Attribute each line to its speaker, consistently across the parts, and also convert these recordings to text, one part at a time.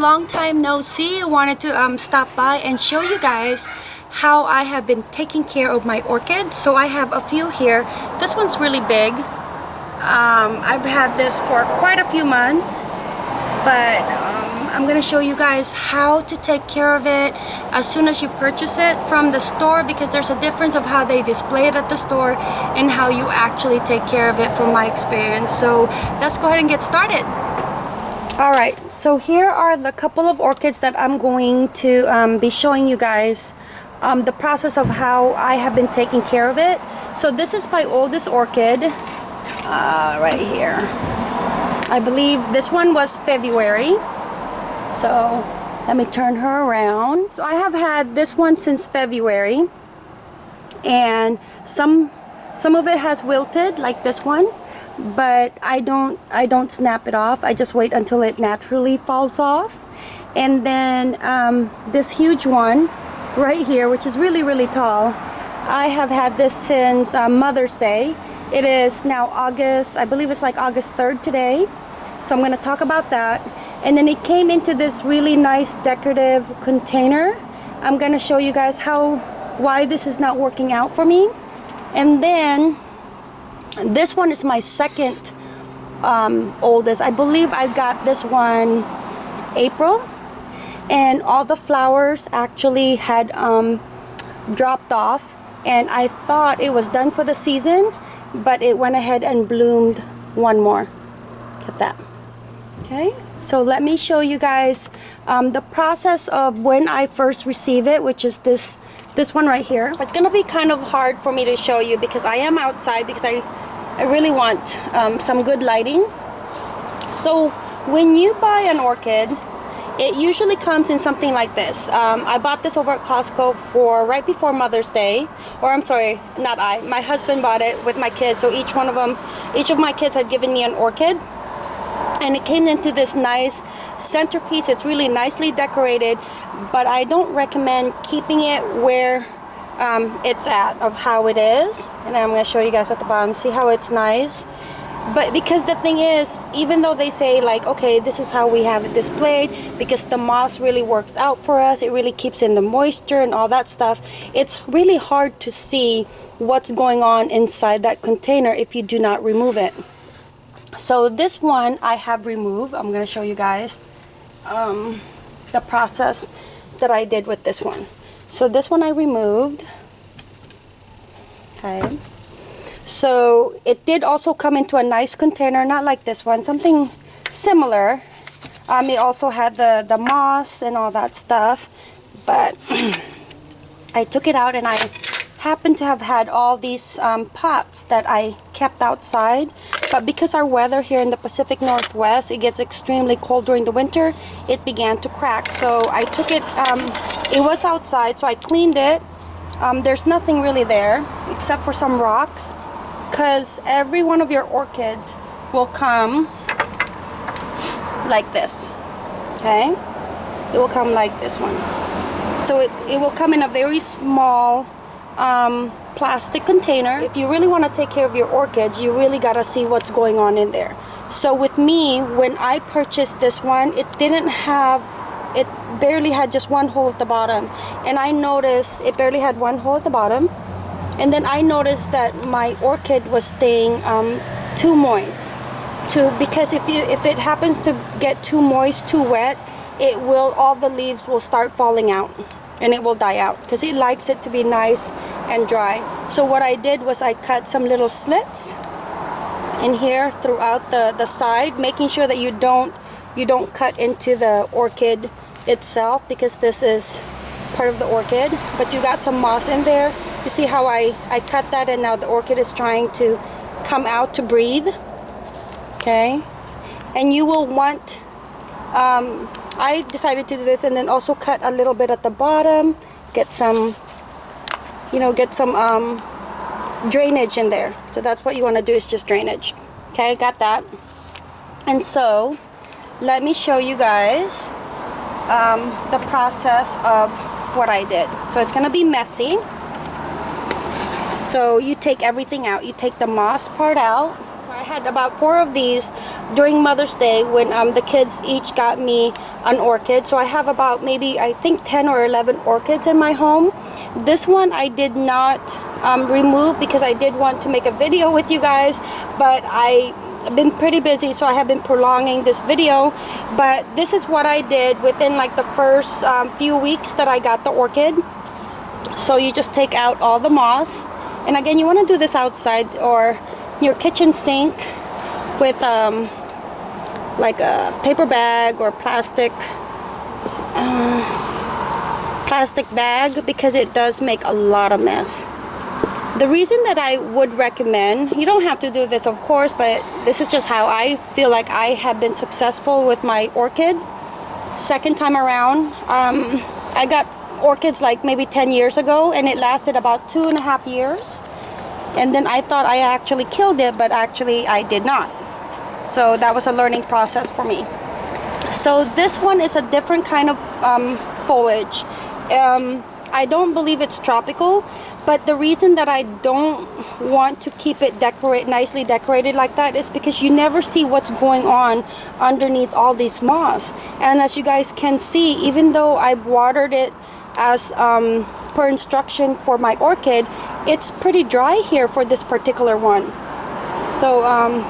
Speaker 1: long time no see. Wanted to um, stop by and show you guys how I have been taking care of my orchids. So I have a few here. This one's really big. Um, I've had this for quite a few months, but um, I'm gonna show you guys how to take care of it as soon as you purchase it from the store because there's a difference of how they display it at the store and how you actually take care of it from my experience. So let's go ahead and get started. All right, so here are the couple of orchids that I'm going to um, be showing you guys um, the process of how I have been taking care of it. So this is my oldest orchid uh, right here. I believe this one was February. So let me turn her around. So I have had this one since February and some some of it has wilted like this one but I don't I don't snap it off. I just wait until it naturally falls off. And then um, this huge one right here which is really really tall I have had this since uh, Mother's Day. It is now August I believe it's like August 3rd today. So I'm going to talk about that. And then it came into this really nice decorative container. I'm going to show you guys how why this is not working out for me. And then this one is my second um, oldest. I believe I got this one April. And all the flowers actually had um, dropped off. And I thought it was done for the season but it went ahead and bloomed one more. Get that. Okay. So let me show you guys um, the process of when I first receive it which is this this one right here. It's gonna be kind of hard for me to show you because I am outside because I I really want um, some good lighting. So when you buy an orchid it usually comes in something like this. Um, I bought this over at Costco for right before Mother's Day or I'm sorry not I my husband bought it with my kids. So each one of them each of my kids had given me an orchid and it came into this nice centerpiece. It's really nicely decorated but I don't recommend keeping it where um, it's at of how it is. And I'm going to show you guys at the bottom see how it's nice? But because the thing is even though they say like okay this is how we have it displayed because the moss really works out for us it really keeps in the moisture and all that stuff it's really hard to see what's going on inside that container if you do not remove it. So this one I have removed. I'm going to show you guys um, the process that I did with this one so this one I removed. Okay. So it did also come into a nice container, not like this one, something similar. Um, it also had the, the moss and all that stuff. But I took it out and I happen to have had all these um, pots that I kept outside but because our weather here in the Pacific Northwest it gets extremely cold during the winter it began to crack. So I took it um, it was outside so I cleaned it. Um, there's nothing really there except for some rocks because every one of your orchids will come like this okay? It will come like this one. So it, it will come in a very small um, plastic container. If you really want to take care of your orchids, you really got to see what's going on in there. So with me, when I purchased this one, it didn't have, it barely had just one hole at the bottom. And I noticed it barely had one hole at the bottom. And then I noticed that my orchid was staying um, too moist. Too, because if you if it happens to get too moist, too wet, it will all the leaves will start falling out and it will die out because it likes it to be nice and dry. So what I did was I cut some little slits in here throughout the the side making sure that you don't you don't cut into the orchid itself because this is part of the orchid. But you got some moss in there. You see how I I cut that and now the orchid is trying to come out to breathe? Okay. And you will want um, I decided to do this and then also cut a little bit at the bottom get some you know get some um, drainage in there. So that's what you want to do is just drainage. Okay got that. And so let me show you guys um, the process of what I did. So it's gonna be messy. So you take everything out. You take the moss part out I had about four of these during Mother's Day when um, the kids each got me an orchid. So I have about maybe, I think 10 or 11 orchids in my home. This one I did not um, remove because I did want to make a video with you guys, but I I've been pretty busy so I have been prolonging this video but this is what I did within like the first um, few weeks that I got the orchid so you just take out all the moss and again you want to do this outside or your kitchen sink with um, like a paper bag or plastic uh, plastic bag because it does make a lot of mess the reason that I would recommend, you don't have to do this of course, but this is just how I feel like I have been successful with my orchid. Second time around, um, I got orchids like maybe 10 years ago and it lasted about two and a half years. And then I thought I actually killed it, but actually I did not. So that was a learning process for me. So this one is a different kind of um, foliage. Um, I don't believe it's tropical but the reason that I don't want to keep it decorate nicely decorated like that is because you never see what's going on underneath all these moss and as you guys can see even though I've watered it as um, per instruction for my orchid it's pretty dry here for this particular one. So um,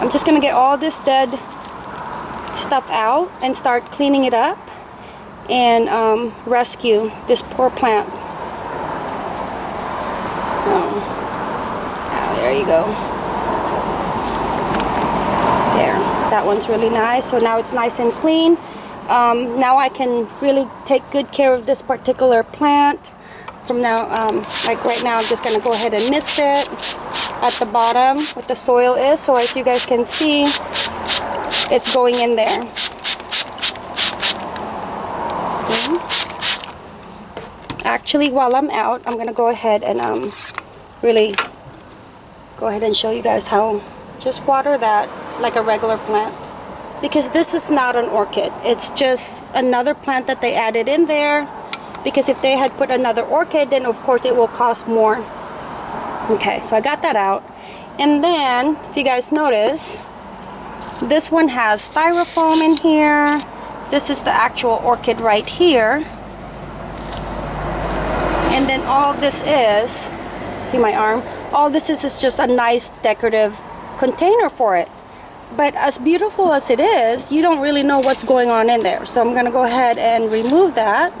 Speaker 1: I'm just gonna get all this dead stuff out and start cleaning it up and um, rescue this poor plant. Oh, there you go. There that one's really nice. So now it's nice and clean um, now I can really take good care of this particular plant. From now um, like right now I'm just gonna go ahead and mist it at the bottom what the soil is. So as you guys can see it's going in there. Okay. actually while I'm out I'm gonna go ahead and um, really go ahead and show you guys how just water that like a regular plant because this is not an orchid. It's just another plant that they added in there. Because if they had put another orchid then of course it will cost more. Okay so I got that out. And then if you guys notice this one has styrofoam in here. This is the actual orchid right here. And then all this is see my arm? All this is is just a nice decorative container for it but as beautiful as it is you don't really know what's going on in there. So I'm gonna go ahead and remove that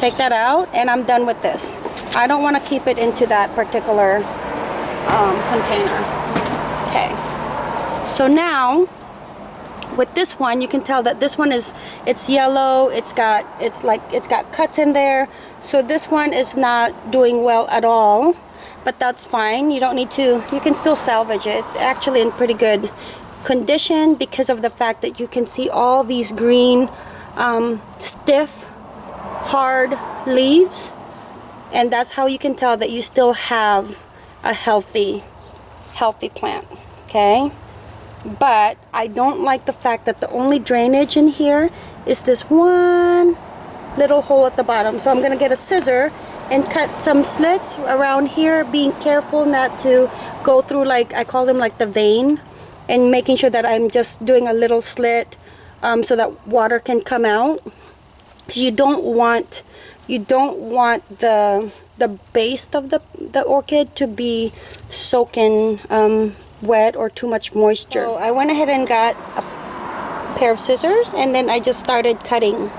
Speaker 1: take that out and I'm done with this. I don't want to keep it into that particular um, container. Okay. So now with this one you can tell that this one is it's yellow it's got it's like it's got cuts in there. So this one is not doing well at all but that's fine. You don't need to you can still salvage it. It's actually in pretty good condition because of the fact that you can see all these green um, stiff hard leaves. And that's how you can tell that you still have a healthy healthy plant okay? But I don't like the fact that the only drainage in here is this one little hole at the bottom. So I'm gonna get a scissor and cut some slits around here being careful not to go through like I call them like the vein and making sure that I'm just doing a little slit um, so that water can come out. Because you don't want you don't want the the base of the the orchid to be soaking um, wet or too much moisture. So I went ahead and got a pair of scissors and then I just started cutting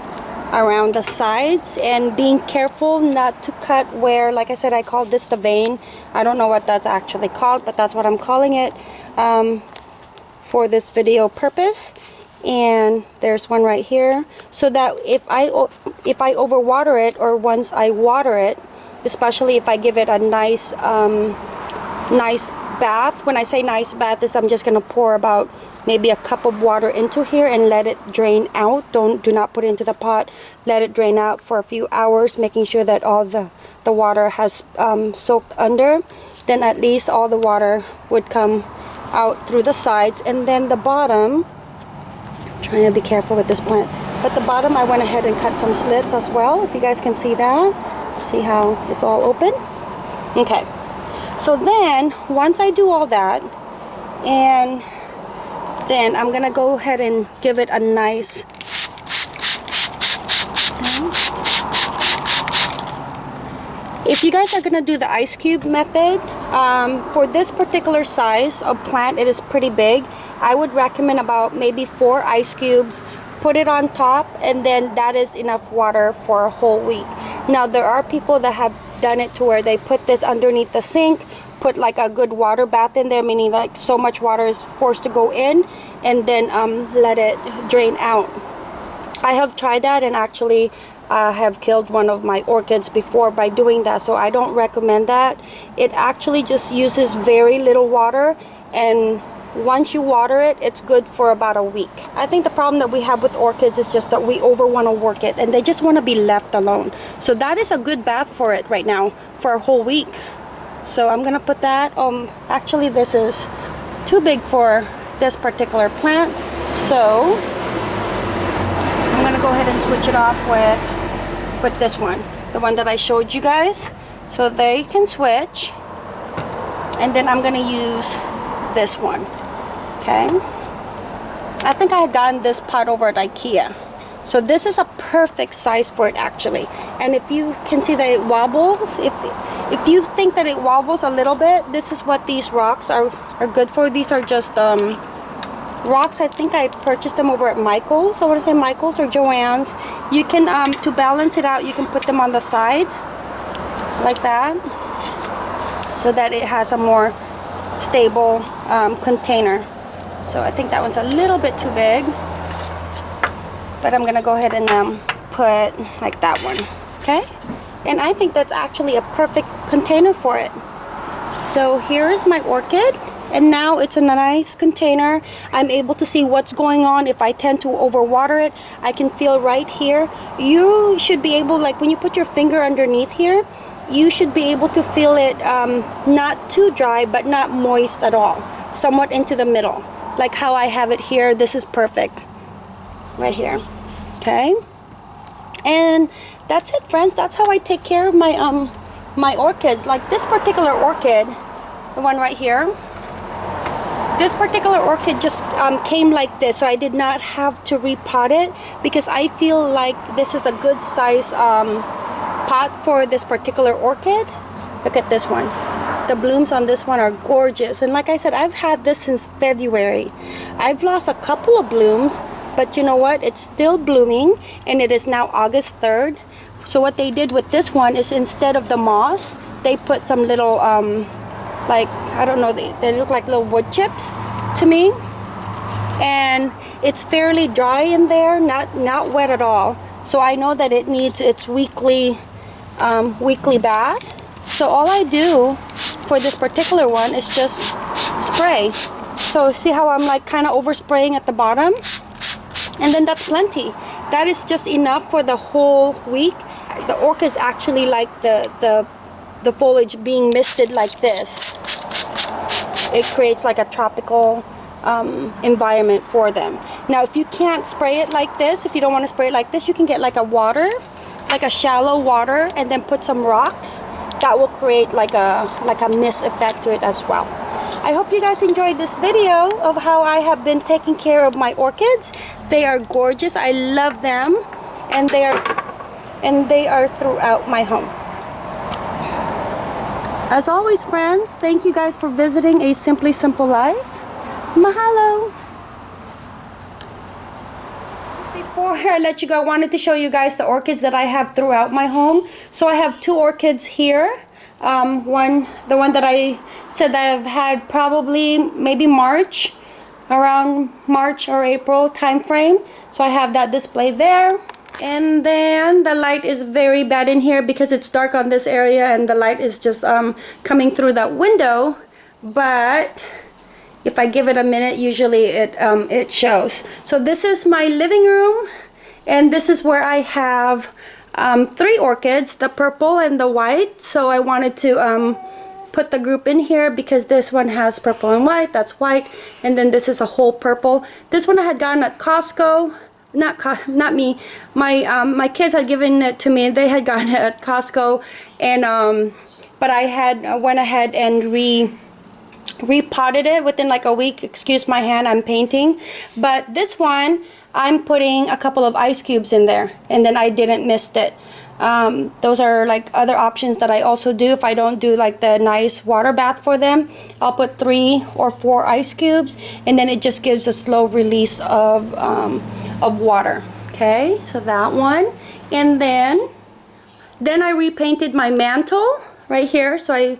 Speaker 1: around the sides and being careful not to cut where like I said I called this the vein. I don't know what that's actually called but that's what I'm calling it. Um, for this video purpose. And there's one right here. So that if I if I overwater it or once I water it especially if I give it a nice um, nice bath. When I say nice bath is I'm just gonna pour about maybe a cup of water into here and let it drain out. Don't do not put it into the pot. Let it drain out for a few hours making sure that all the the water has um, soaked under. Then at least all the water would come out through the sides and then the bottom I'm trying to be careful with this plant but the bottom I went ahead and cut some slits as well if you guys can see that. See how it's all open? Okay. So then once I do all that and then I'm gonna go ahead and give it a nice if you guys are gonna do the ice cube method um, for this particular size of plant it is pretty big. I would recommend about maybe four ice cubes put it on top and then that is enough water for a whole week. Now there are people that have done it to where they put this underneath the sink put like a good water bath in there meaning like so much water is forced to go in and then um, let it drain out. I have tried that and actually uh, have killed one of my orchids before by doing that so I don't recommend that. It actually just uses very little water and once you water it it's good for about a week. I think the problem that we have with orchids is just that we over want to work it and they just want to be left alone. So that is a good bath for it right now for a whole week. So I'm gonna put that um actually this is too big for this particular plant so I'm gonna go ahead and switch it off with with this one the one that I showed you guys. So they can switch. And then I'm gonna use this one okay? I think I had gotten this pot over at Ikea. So this is a perfect size for it actually. And if you can see that it wobbles if if you think that it wobbles a little bit this is what these rocks are are good for. These are just um, rocks I think I purchased them over at Michael's. I want to say Michael's or Joann's. You can um, to balance it out you can put them on the side like that so that it has a more stable um, container. So I think that one's a little bit too big but I'm gonna go ahead and um, put like that one okay? And I think that's actually a perfect container for it. So here's my orchid and now it's in a nice container. I'm able to see what's going on. If I tend to overwater it I can feel right here. You should be able like when you put your finger underneath here you should be able to feel it um, not too dry but not moist at all. Somewhat into the middle. Like how I have it here this is perfect. Right here. Okay? And that's it friends. That's how I take care of my um my orchids. Like this particular orchid the one right here this particular orchid just um, came like this so I did not have to repot it because I feel like this is a good size um, pot for this particular orchid. Look at this one. The blooms on this one are gorgeous. And like I said I've had this since February. I've lost a couple of blooms but you know what? It's still blooming and it is now August 3rd so what they did with this one is instead of the moss they put some little um like I don't know they, they look like little wood chips to me. And it's fairly dry in there not not wet at all. So I know that it needs its weekly um, weekly bath. So all I do for this particular one is just spray. So see how I'm like kind of overspraying at the bottom? And then that's plenty. That is just enough for the whole week. The orchids actually like the the the foliage being misted like this it creates like a tropical um, environment for them. Now if you can't spray it like this if you don't want to spray it like this you can get like a water like a shallow water and then put some rocks. That will create like a like a mist effect to it as well. I hope you guys enjoyed this video of how I have been taking care of my orchids. They are gorgeous. I love them. And they are and they are throughout my home as always friends thank you guys for visiting a simply simple life. Mahalo. Before I let you go I wanted to show you guys the orchids that I have throughout my home. So I have two orchids here. Um, one the one that I said that I've had probably maybe March around March or April time frame so I have that display there and then the light is very bad in here because it's dark on this area and the light is just um, coming through that window. But if I give it a minute usually it um, it shows. So this is my living room and this is where I have um, three orchids the purple and the white. So I wanted to um, put the group in here because this one has purple and white that's white. And then this is a whole purple. This one I had gotten at Costco not not me my um, my kids had given it to me they had gotten it at Costco and um, but I had went ahead and re repotted it within like a week. Excuse my hand, I'm painting. But this one, I'm putting a couple of ice cubes in there and then I didn't mist it. Um, those are like other options that I also do if I don't do like the nice water bath for them. I'll put three or four ice cubes and then it just gives a slow release of, um, of water. Okay, so that one. And then, then I repainted my mantle right here. So I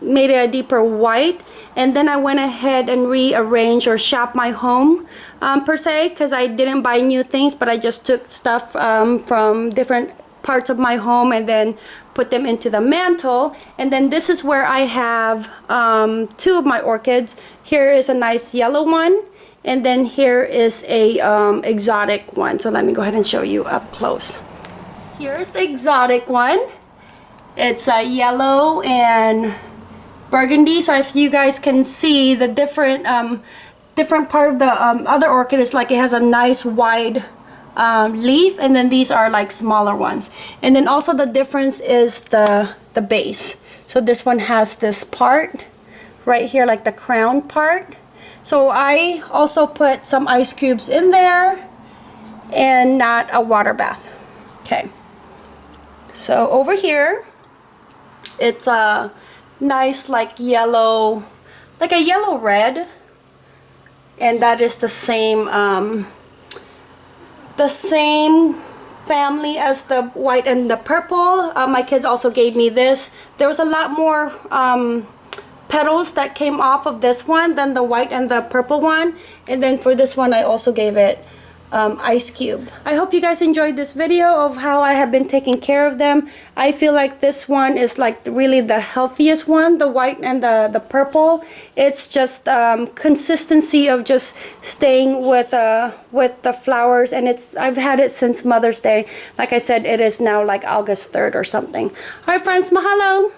Speaker 1: made it a deeper white and then I went ahead and rearranged or shop my home um, per se because I didn't buy new things but I just took stuff um, from different parts of my home and then put them into the mantle. And then this is where I have um, two of my orchids. Here is a nice yellow one and then here is a um, exotic one. So let me go ahead and show you up close. Here's the exotic one. It's a yellow and burgundy. So if you guys can see the different um, different part of the um, other orchid is like it has a nice wide um, leaf and then these are like smaller ones. And then also the difference is the the base. So this one has this part right here like the crown part. So I also put some ice cubes in there and not a water bath. Okay. So over here it's a nice like yellow like a yellow red. And that is the same um, the same family as the white and the purple. Uh, my kids also gave me this. There was a lot more um, petals that came off of this one than the white and the purple one. And then for this one I also gave it um, ice cube. I hope you guys enjoyed this video of how I have been taking care of them. I feel like this one is like really the healthiest one, the white and the, the purple. It's just um, consistency of just staying with uh, with the flowers and it's I've had it since Mother's Day. Like I said, it is now like August 3rd or something. Alright friends, mahalo!